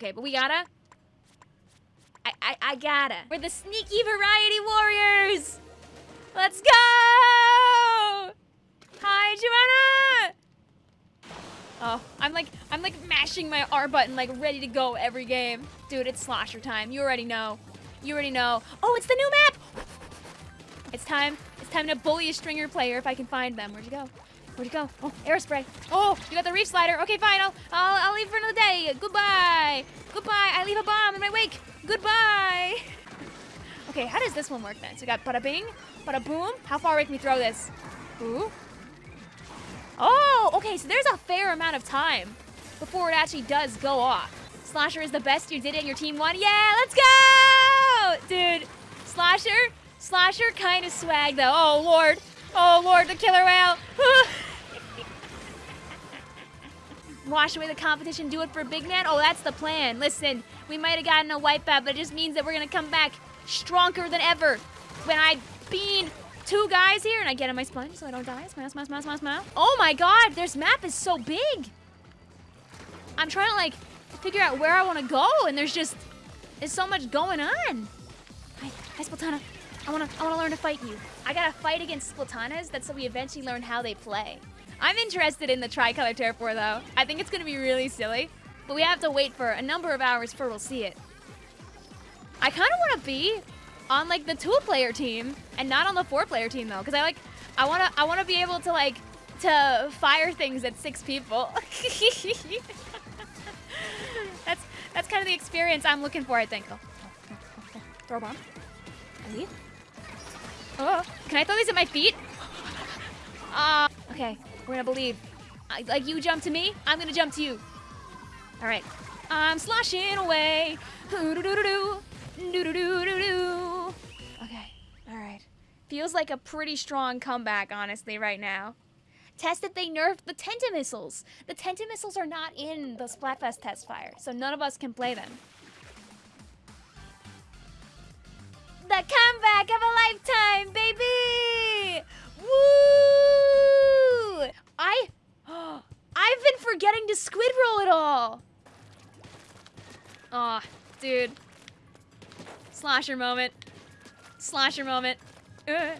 Okay, but we gotta. I, I, I gotta. We're the sneaky variety warriors. Let's go! Hi, Joanna! Oh, I'm like, I'm like mashing my R button, like ready to go every game. Dude, it's slosher time. You already know. You already know. Oh, it's the new map! It's time. It's time to bully a stringer player if I can find them. Where'd you go? Where'd you go? Oh, aerospray. Oh, you got the reef slider. Okay, fine. I'll, I'll, I'll leave for another day. Goodbye. Goodbye. I leave a bomb in my wake. Goodbye. Okay, how does this one work then? So we got bada bing, bada boom. How far away can we throw this? Ooh. Oh, okay, so there's a fair amount of time before it actually does go off. Slosher is the best. You did it and your team won. Yeah, let's go! Dude, Slosher, Slosher kind of swag though. Oh, Lord. Oh, Lord, the killer whale. Wash away the competition, do it for big man? Oh, that's the plan. Listen, we might have gotten a wipeout, but it just means that we're going to come back stronger than ever. When I bean two guys here and I get in my sponge so I don't die. Smile, smile, smile, smile, smile. Oh my god, this map is so big. I'm trying to like figure out where I want to go and there's just, there's so much going on. Hi, hi Splatana. I want to I wanna learn to fight you. I gotta fight against Splatanas. That's so we eventually learn how they play. I'm interested in the tricolor Turf War though. I think it's gonna be really silly, but we have to wait for a number of hours before we'll see it. I kind of want to be on like the two-player team and not on the four-player team though, because I like I want to I want to be able to like to fire things at six people. that's that's kind of the experience I'm looking for, I think. Oh, oh, oh, throw a bomb. I leave. Oh, can I throw these at my feet? Uh, okay, we're gonna believe. I, like you jump to me, I'm gonna jump to you. All right. I'm sloshing away. -doo -doo -doo. Okay. All right. Feels like a pretty strong comeback, honestly, right now. Tested they nerfed the Tenta missiles. The Tenta missiles are not in the Splatfest test fire, so none of us can play them. The comeback of a lifetime, baby! Woo! I, I've been forgetting to squid roll it all. Aw, oh, dude. Slosher moment. Slosher moment. Ugh.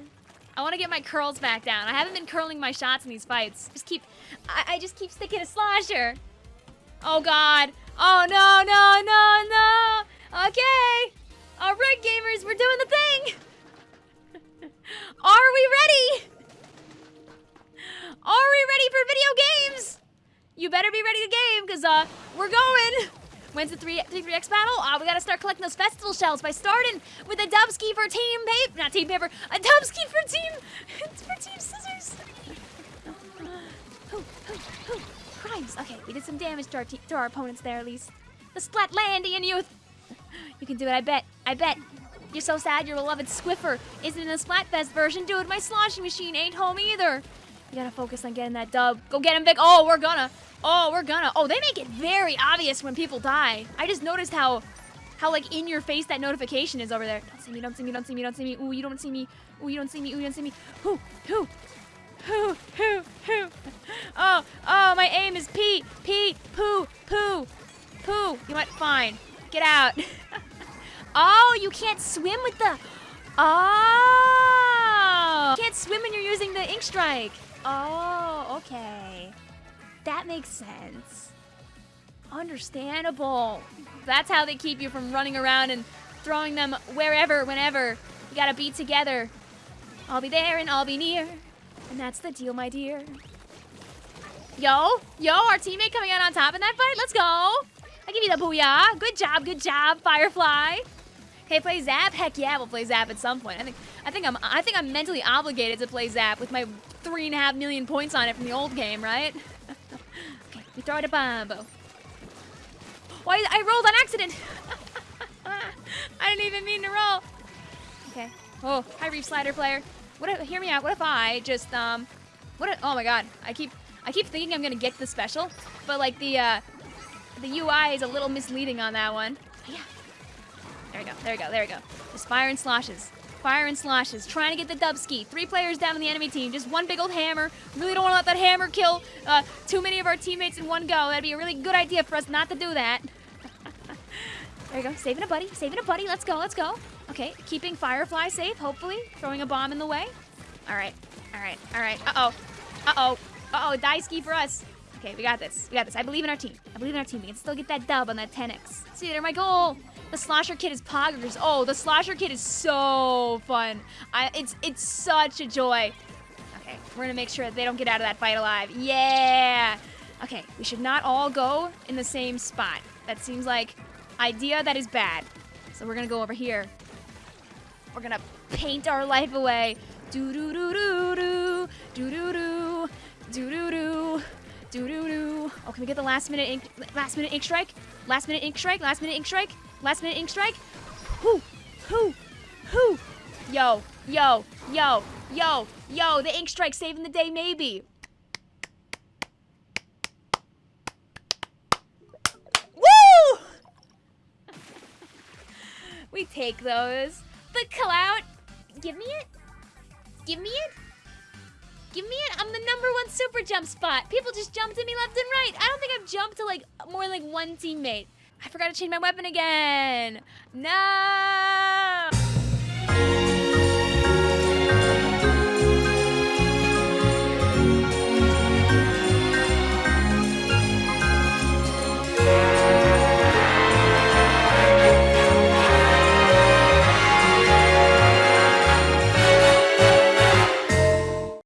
I want to get my curls back down. I haven't been curling my shots in these fights. Just keep, I, I just keep sticking to Slosher. Oh God. Oh no, no, no, no. Okay. All right, gamers, we're doing the thing. Are we ready? Are we ready for video games? You better be ready to game, because uh, we're going. When's the 3, 3 3x battle? Ah, we gotta start collecting those festival shells by starting with a dubski for team paper. Not team paper, a dubski for team. It's for team scissors. Crimes. Okay, we did some damage to our, to our opponents there at least. The Splatlandian youth. You can do it, I bet. I bet. You're so sad your beloved Squiffer isn't in the Splatfest version. Dude, my sloshing machine ain't home either. You gotta focus on getting that dub. Go get him, Vic. Oh, we're gonna. Oh, we're gonna. Oh, they make it very obvious when people die. I just noticed how, how like in your face that notification is over there. Don't see me, don't see me, don't see me, don't see me. Ooh, you don't see me. Ooh, you don't see me. Ooh, you don't see me. Who, who, who, who, who. Oh, oh, my aim is Pete, Pete, poo, poo, poo. You might, fine. Get out. oh, you can't swim with the, oh. You can't swim when you're using the ink strike. Oh, okay. That makes sense. Understandable. That's how they keep you from running around and throwing them wherever, whenever. You gotta be together. I'll be there and I'll be near. And that's the deal, my dear. Yo, yo, our teammate coming out on top in that fight. Let's go. I give you the booyah. Good job, good job, Firefly. Hey, play Zap? Heck yeah, we'll play Zap at some point. I think I think I'm I think I'm mentally obligated to play Zap with my three and a half million points on it from the old game, right? okay, We throw it a bombo. Why? I rolled on accident. I didn't even mean to roll. Okay. Oh, hi, Reef Slider player. What? If, hear me out. What if I just um, what? If, oh my God! I keep I keep thinking I'm gonna get the special, but like the uh, the UI is a little misleading on that one. Yeah. There we go. There we go. There we go. Just fire and sloshes. Fire and sloshes, trying to get the dubski. Three players down on the enemy team, just one big old hammer. Really don't want to let that hammer kill uh, too many of our teammates in one go. That'd be a really good idea for us not to do that. There you go. Saving a buddy. Saving a buddy. Let's go. Let's go. Okay. Keeping Firefly safe, hopefully. Throwing a bomb in the way. All right. All right. All right. Uh-oh. Uh-oh. Uh-oh. Die ski for us. Okay, we got this. We got this. I believe in our team. I believe in our team. We can still get that dub on that 10x. See, there my goal. The Slosher Kid is poggers. Oh, the Slosher Kid is so fun. I, it's it's such a joy. Okay, we're gonna make sure that they don't get out of that fight alive. Yeah. Okay, we should not all go in the same spot. That seems like idea that is bad. So we're gonna go over here. We're gonna paint our life away. Do do do do do do do do do do do do do do. Oh, can we get the last minute ink last minute ink strike? Last minute ink strike? Last minute ink strike? Last minute ink strike? Who, who, who? Yo, yo, yo, yo, yo, the ink strike saving the day maybe. Woo! we take those. The clout. Give me it. Give me it. Give me it. I'm the number one super jump spot. People just jumped at me left and right. I don't think I've jumped to like more like one teammate. I forgot to change my weapon again. No!